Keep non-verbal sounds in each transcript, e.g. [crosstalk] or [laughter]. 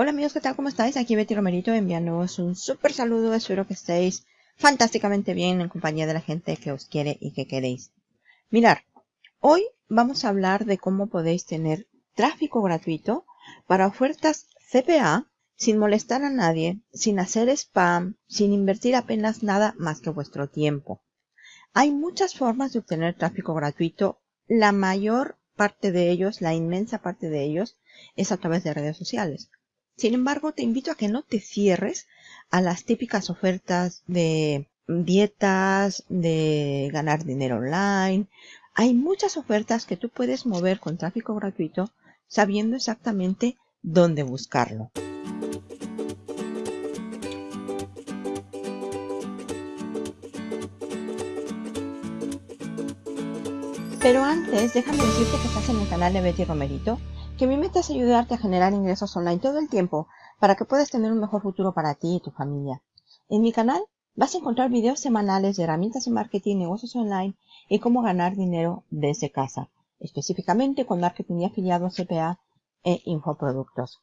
Hola amigos, ¿qué tal? ¿Cómo estáis? Aquí Betty Romerito enviándoos un súper saludo. Espero que estéis fantásticamente bien en compañía de la gente que os quiere y que queréis. Mirar, hoy vamos a hablar de cómo podéis tener tráfico gratuito para ofertas CPA sin molestar a nadie, sin hacer spam, sin invertir apenas nada más que vuestro tiempo. Hay muchas formas de obtener tráfico gratuito. La mayor parte de ellos, la inmensa parte de ellos, es a través de redes sociales. Sin embargo, te invito a que no te cierres a las típicas ofertas de dietas, de ganar dinero online. Hay muchas ofertas que tú puedes mover con tráfico gratuito sabiendo exactamente dónde buscarlo. Pero antes, déjame decirte que estás en el canal de Betty Romerito que mi meta es ayudarte a generar ingresos online todo el tiempo para que puedas tener un mejor futuro para ti y tu familia. En mi canal vas a encontrar videos semanales de herramientas de marketing, negocios online y cómo ganar dinero desde casa, específicamente con marketing y afiliado CPA e infoproductos.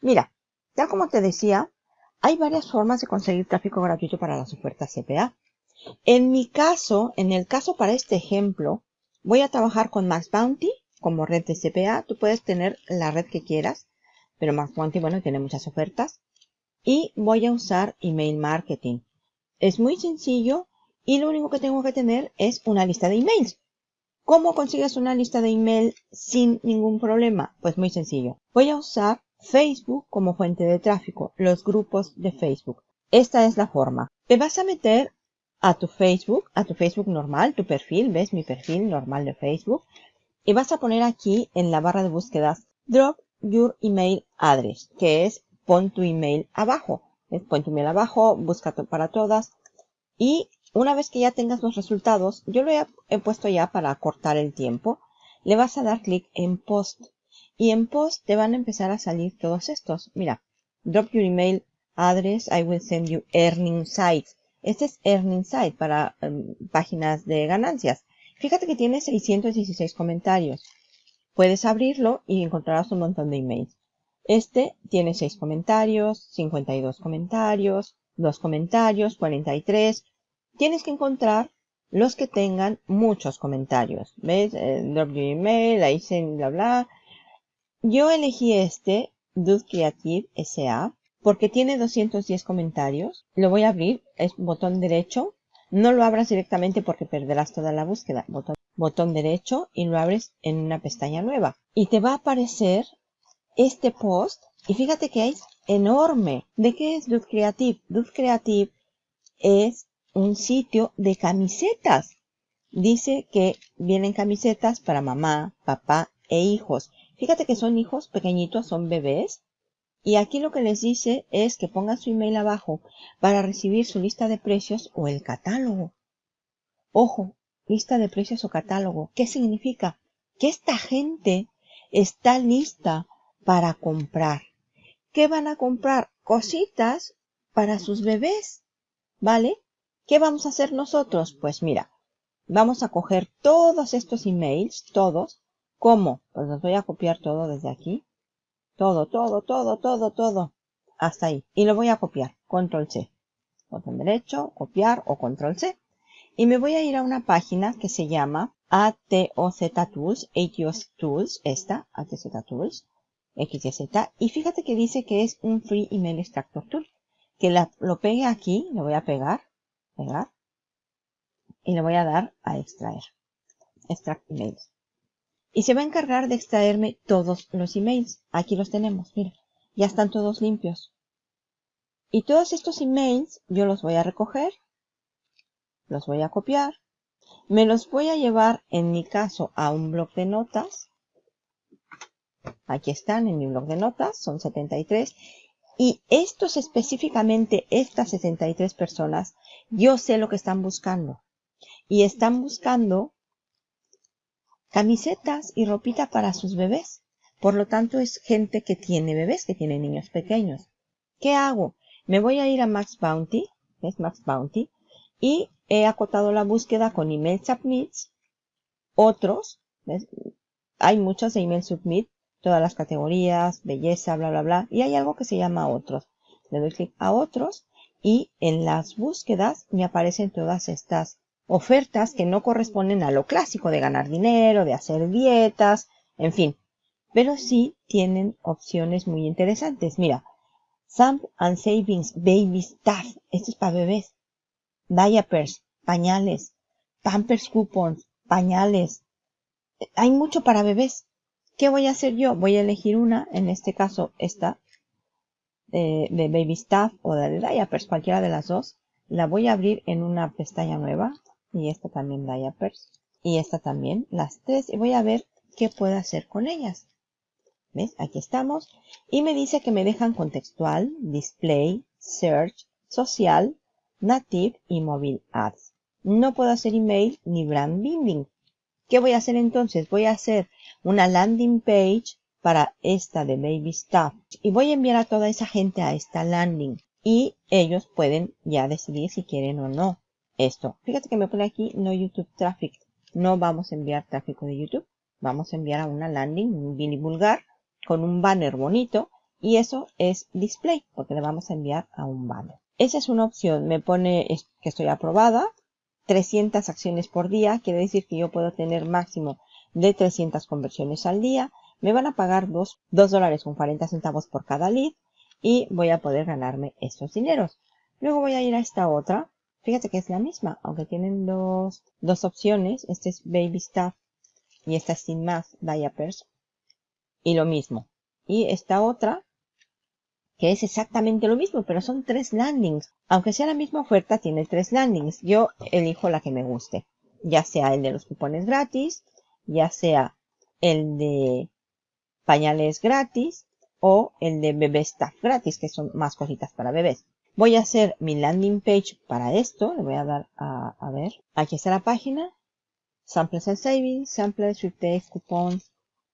Mira, ya como te decía, hay varias formas de conseguir tráfico gratuito para las ofertas CPA. En mi caso, en el caso para este ejemplo, voy a trabajar con Max Bounty como red de CPA. Tú puedes tener la red que quieras, pero Quanti, bueno, tiene muchas ofertas. Y voy a usar email marketing. Es muy sencillo y lo único que tengo que tener es una lista de emails. ¿Cómo consigues una lista de email sin ningún problema? Pues muy sencillo. Voy a usar Facebook como fuente de tráfico, los grupos de Facebook. Esta es la forma. Te vas a meter a tu Facebook, a tu Facebook normal, tu perfil, ves mi perfil normal de Facebook y vas a poner aquí en la barra de búsquedas drop your email address, que es pon tu email abajo. Es pon tu email abajo, busca para todas y una vez que ya tengas los resultados, yo lo he, puesto ya para cortar el tiempo, le vas a dar clic en post y en post te van a empezar a salir todos estos. Mira, drop your email address, I will send you earning sites. Este es earning site para em, páginas de ganancias. Fíjate que tiene 616 comentarios. Puedes abrirlo y encontrarás un montón de emails. Este tiene 6 comentarios, 52 comentarios, 2 comentarios, 43. Tienes que encontrar los que tengan muchos comentarios. ¿Ves? Eh, drop email, ahí se bla bla. Yo elegí este, Dude Creative SA, porque tiene 210 comentarios. Lo voy a abrir, es botón derecho, no lo abras directamente porque perderás toda la búsqueda. Botón, derecho y lo abres en una pestaña nueva. Y te va a aparecer este post. Y fíjate que es enorme. ¿De qué es Dude Creative? Dude Creative es un sitio de camisetas. Dice que vienen camisetas para mamá, papá e hijos. Fíjate que son hijos pequeñitos, son bebés. Y aquí lo que les dice es que pongan su email abajo para recibir su lista de precios o el catálogo. Ojo, lista de precios o catálogo. ¿Qué significa? Que esta gente está lista para comprar. ¿Qué van a comprar? Cositas para sus bebés. ¿Vale? ¿Qué vamos a hacer nosotros? Pues mira, vamos a coger todos estos emails, todos. ¿Cómo? Pues los voy a copiar todo desde aquí todo, todo, todo, todo, todo. Hasta ahí. Y lo voy a copiar. Control C. Botón derecho, copiar o control C. Y me voy a ir a una página que se llama ATOZ Tools, ATOZ Tools, esta, ATZ Tools, XYZ. Y fíjate que dice que es un Free Email Extractor Tool. Que lo pegue aquí, le voy a pegar, pegar, y le voy a dar a extraer. Extract Emails y se va a encargar de extraerme todos los emails. Aquí los tenemos, mira, ya están todos limpios. Y todos estos emails yo los voy a recoger, los voy a copiar, me los voy a llevar en mi caso a un blog de notas. Aquí están en mi blog de notas, son 73. Y estos específicamente, estas 73 personas, yo sé lo que están buscando. Y están buscando camisetas y ropita para sus bebés. Por lo tanto, es gente que tiene bebés, que tiene niños pequeños. ¿Qué hago? Me voy a ir a Max Bounty, es Max Bounty, y he acotado la búsqueda con email submits, otros, hay muchos de email submit, todas las categorías, belleza, bla, bla, bla. Y hay algo que se llama otros. Le doy clic a otros y en las búsquedas me aparecen todas estas ofertas que no corresponden a lo clásico de ganar dinero, de hacer dietas, en fin. Pero sí tienen opciones muy interesantes. Mira, Samp and Savings Baby Stuff. Esto es para bebés. Diapers, pañales, Pampers Coupons, pañales. Hay mucho para bebés. ¿Qué voy a hacer yo? Voy a elegir una, en este caso esta, de, de Baby Stuff o de Diapers, cualquiera de las dos. La voy a abrir en una pestaña nueva y esta también diapers y esta también, las tres y voy a ver qué puedo hacer con ellas. ¿Ves? Aquí estamos y me dice que me dejan contextual, display, search, social, native y mobile ads. No puedo hacer email ni brand building. ¿Qué voy a hacer entonces? Voy a hacer una landing page para esta de Baby Stuff y voy a enviar a toda esa gente a esta landing y ellos pueden ya decidir si quieren o no esto. Fíjate que me pone aquí no YouTube traffic. No vamos a enviar tráfico de YouTube. Vamos a enviar a una landing, un mini vulgar, con un banner bonito. Y eso es display, porque le vamos a enviar a un banner. Esa es una opción. Me pone que estoy aprobada. 300 acciones por día. Quiere decir que yo puedo tener máximo de 300 conversiones al día. Me van a pagar 2, 2 dólares con 40 centavos por cada lead. Y voy a poder ganarme estos dineros. Luego voy a ir a esta otra Fíjate que es la misma, aunque tienen dos, opciones. Este es Baby Stuff y esta es sin más Diapers. Y lo mismo. Y esta otra, que es exactamente lo mismo, pero son tres landings. Aunque sea la misma oferta, tiene tres landings. Yo elijo la que me guste. Ya sea el de los cupones gratis, ya sea el de pañales gratis o el de bebé stuff gratis, que son más cositas para bebés. Voy a hacer mi landing page para esto. Le voy a dar a, ver. Aquí está la página. Samples and Savings, Samples, Sweepdays, Coupons.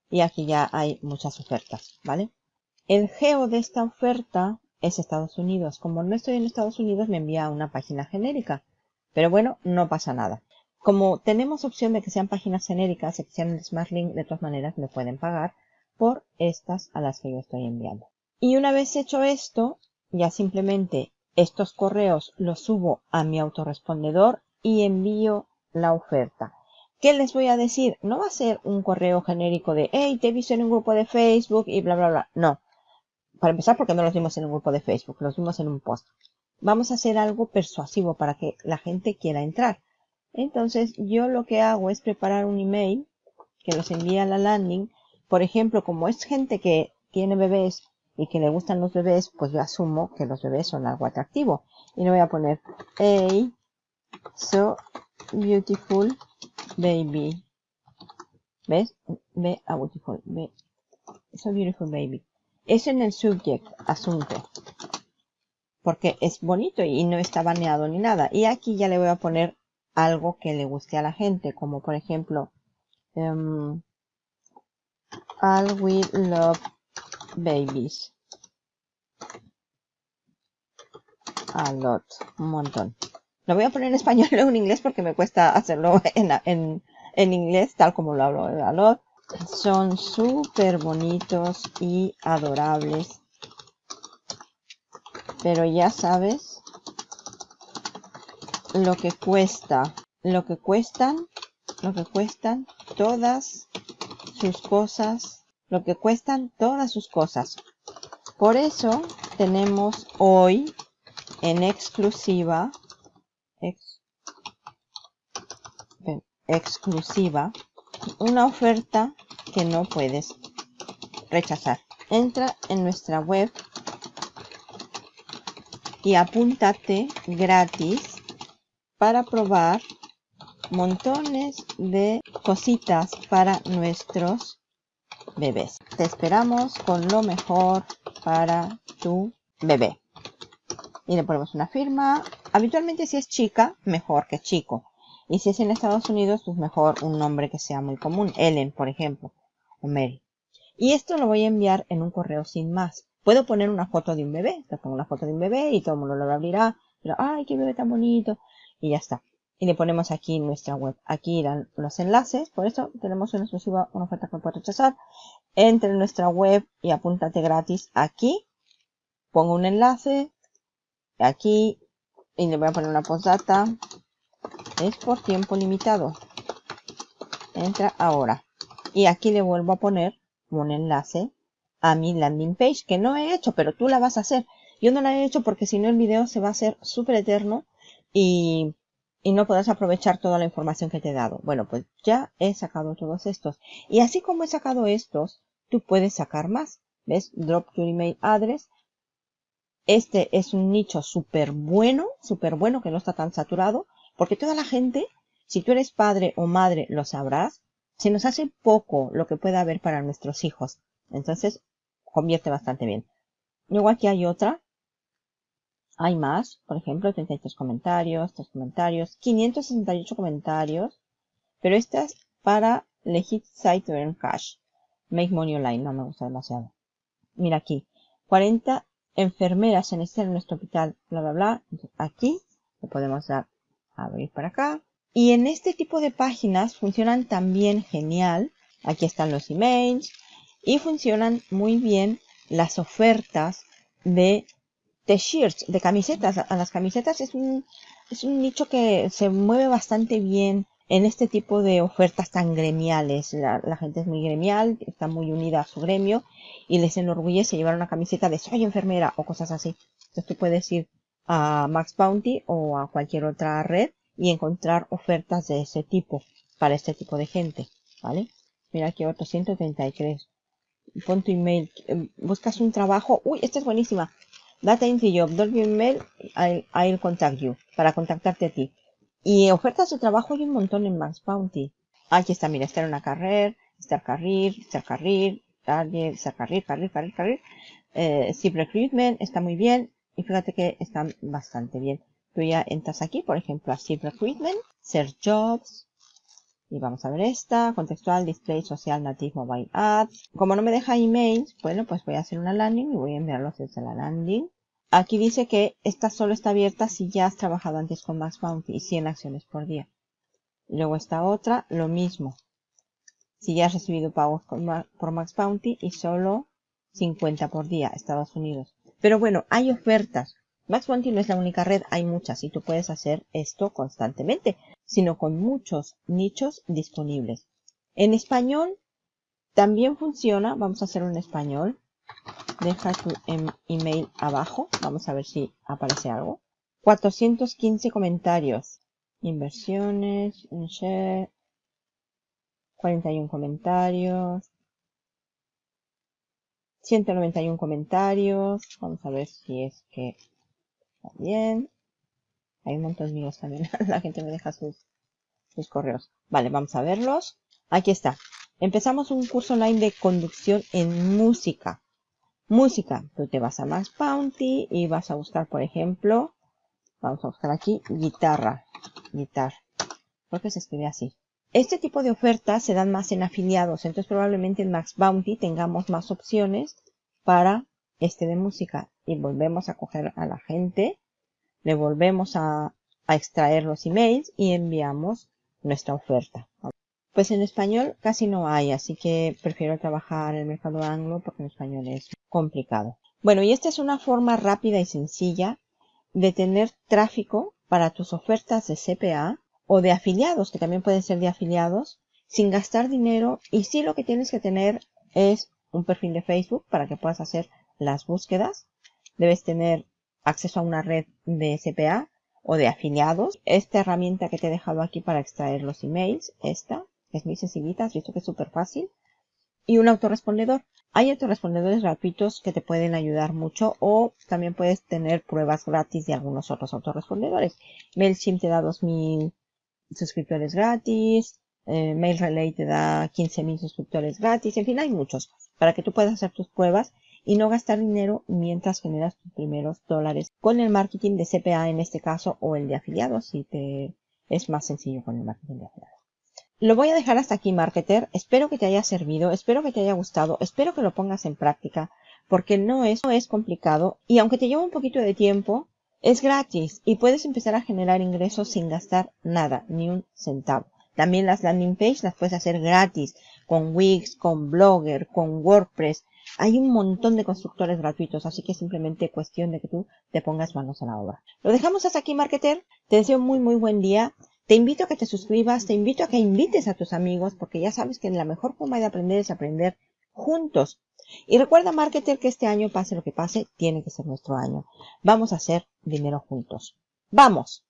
Y aquí ya hay muchas ofertas, ¿vale? El geo de esta oferta es Estados Unidos. Como no estoy en Estados Unidos, me envía a una página genérica. Pero bueno, no pasa nada. Como tenemos opción de que sean páginas genéricas, que sean Smart Link, de todas maneras me pueden pagar por estas a las que yo estoy enviando. Y una vez hecho esto, ya simplemente estos correos los subo a mi autorrespondedor y envío la oferta. ¿Qué les voy a decir? No va a ser un correo genérico de, hey, te he visto en un grupo de Facebook y bla, bla, bla. No. Para empezar, porque no los vimos en un grupo de Facebook, los vimos en un post. Vamos a hacer algo persuasivo para que la gente quiera entrar. Entonces, yo lo que hago es preparar un email que los envía a la landing. Por ejemplo, como es gente que tiene bebés y que le gustan los bebés, pues yo asumo que los bebés son algo atractivo. Y le voy a poner, hey, so beautiful baby. ¿Ves? Ve a beautiful, ve. So beautiful baby. Eso en el subject, asunto. Porque es bonito y no está baneado ni nada. Y aquí ya le voy a poner algo que le guste a la gente, como por ejemplo, um, All we love babies. A lot, un montón. Lo voy a poner en español, [laughs] o en inglés porque me cuesta hacerlo en, en, inglés, tal como lo hablo. A lot. Son súper bonitos y adorables. Pero ya sabes lo que cuesta. Lo que cuestan, lo que cuestan todas sus cosas lo que cuestan todas sus cosas. Por eso tenemos hoy en exclusiva, exclusiva, una oferta que no puedes rechazar. Entra en nuestra web y apúntate gratis para probar montones de cositas para nuestros bebés. Te esperamos con lo mejor para tu bebé. Y le ponemos una firma. Habitualmente si es chica, mejor que chico. Y si es en Estados Unidos, pues mejor un nombre que sea muy común. Ellen, por ejemplo. O Mary. Y esto lo voy a enviar en un correo sin más. Puedo poner una foto de un bebé. Le pongo una foto de un bebé y todo el mundo lo abrirá. Pero, ay, qué bebé tan bonito. Y ya está y le ponemos aquí nuestra web. Aquí irán los enlaces, por eso tenemos una exclusiva, una oferta que puede rechazar. Entra en nuestra web y apúntate gratis aquí. Pongo un enlace aquí y le voy a poner una postdata. Es por tiempo limitado. Entra ahora. Y aquí le vuelvo a poner un enlace a mi landing page que no he hecho, pero tú la vas a hacer. Yo no la he hecho porque si no el video se va a hacer súper eterno y, y no podrás aprovechar toda la información que te he dado. Bueno, pues ya he sacado todos estos. Y así como he sacado estos, tú puedes sacar más. ¿Ves? Drop your email address. Este es un nicho súper bueno, súper bueno que no está tan saturado, porque toda la gente, si tú eres padre o madre, lo sabrás, se nos hace poco lo que pueda haber para nuestros hijos. Entonces, convierte bastante bien. Luego aquí hay otra. Hay más, por ejemplo, 33 comentarios, 3 comentarios, 568 comentarios. Pero esta es para Legit Site to Earn Cash. Make Money Online, no me gusta demasiado. Mira aquí, 40 enfermeras en este nuestro hospital, bla, bla, bla. aquí le podemos dar abrir para acá. Y en este tipo de páginas funcionan también genial. Aquí están los emails y funcionan muy bien las ofertas de t-shirts, de camisetas. A las camisetas es un, es un nicho que se mueve bastante bien en este tipo de ofertas tan gremiales. La, gente es muy gremial, está muy unida a su gremio y les enorgullece llevar una camiseta de soy enfermera o cosas así. Entonces tú puedes ir a Max Bounty o a cualquier otra red y encontrar ofertas de ese tipo para este tipo de gente, ¿vale? Mira aquí otro 133. Pon tu email, buscas un trabajo. Uy, esta es buenísima. Data in the job, drop your email, I'll contact you, para contactarte a ti. Y ofertas de trabajo hay un montón en Max Bounty. Aquí está, mira, estar en una carrera, estar carril, estar carril, estar carril, carril, carril, carril. Eh, Recruitment está muy bien. Y fíjate que están bastante bien. Tú ya entras aquí, por ejemplo, a Zip Recruitment, Search Jobs. Y vamos a ver esta, contextual, display, social, native, mobile ads. Como no me deja emails, bueno, pues voy a hacer una landing y voy a enviarlos desde la landing. Aquí dice que esta solo está abierta si ya has trabajado antes con Max Bounty y 100 acciones por día. Luego esta otra, lo mismo. Si ya has recibido pagos por Max Bounty y solo 50 por día, Estados Unidos. Pero bueno, hay ofertas. Max no es la única red, hay muchas y tú puedes hacer esto constantemente, sino con muchos nichos disponibles. En español también funciona, vamos a hacer un español deja tu em, email abajo. Vamos a ver si aparece algo. 415 comentarios. Inversiones, share, 41 comentarios. 191 comentarios. Vamos a ver si es que bien. Hay un montón míos también. [laughs] La gente me deja sus, sus correos. Vale, vamos a verlos. Aquí está. Empezamos un curso online de conducción en música. Música. Tú te vas a Max Bounty y vas a buscar, por ejemplo, vamos a buscar aquí, guitarra. Guitar. Porque se escribe así. Este tipo de ofertas se dan más en afiliados, entonces probablemente en Max Bounty tengamos más opciones para este de música. Y volvemos a coger a la gente, le volvemos a, a extraer los emails y enviamos nuestra oferta. Pues en español casi no hay, así que prefiero trabajar en el mercado anglo porque en español es complicado. Bueno, y esta es una forma rápida y sencilla de tener tráfico para tus ofertas de CPA o de afiliados, que también pueden ser de afiliados, sin gastar dinero. Y sí lo que tienes que tener es un perfil de Facebook para que puedas hacer las búsquedas. Debes tener acceso a una red de CPA o de afiliados. Esta herramienta que te he dejado aquí para extraer los emails, esta, es muy sencillita, has visto que es súper fácil. Y un autorrespondedor. Hay autorrespondedores gratuitos que te pueden ayudar mucho o también puedes tener pruebas gratis de algunos otros autorrespondedores. MailChimp te da 2000 suscriptores gratis, eh, MailRelay te da 15.000 suscriptores gratis, en fin, hay muchos para que tú puedas hacer tus pruebas y no gastar dinero mientras generas tus primeros dólares con el marketing de CPA en este caso o el de afiliados si te es más sencillo con el marketing de afiliados. Lo voy a dejar hasta aquí, marketer. Espero que te haya servido, espero que te haya gustado, espero que lo pongas en práctica, porque no es, no es complicado y aunque te lleva un poquito de tiempo, es gratis y puedes empezar a generar ingresos sin gastar nada, ni un centavo. También las landing page las puedes hacer gratis con Wix, con Blogger, con WordPress. Hay un montón de constructores gratuitos, así que simplemente cuestión de que tú te pongas manos a la obra. Lo dejamos hasta aquí, Marketer. Te deseo muy, muy buen día. Te invito a que te suscribas, te invito a que invites a tus amigos, porque ya sabes que la mejor forma de aprender es aprender juntos. Y recuerda, Marketer, que este año, pase lo que pase, tiene que ser nuestro año. Vamos a hacer dinero juntos. ¡Vamos!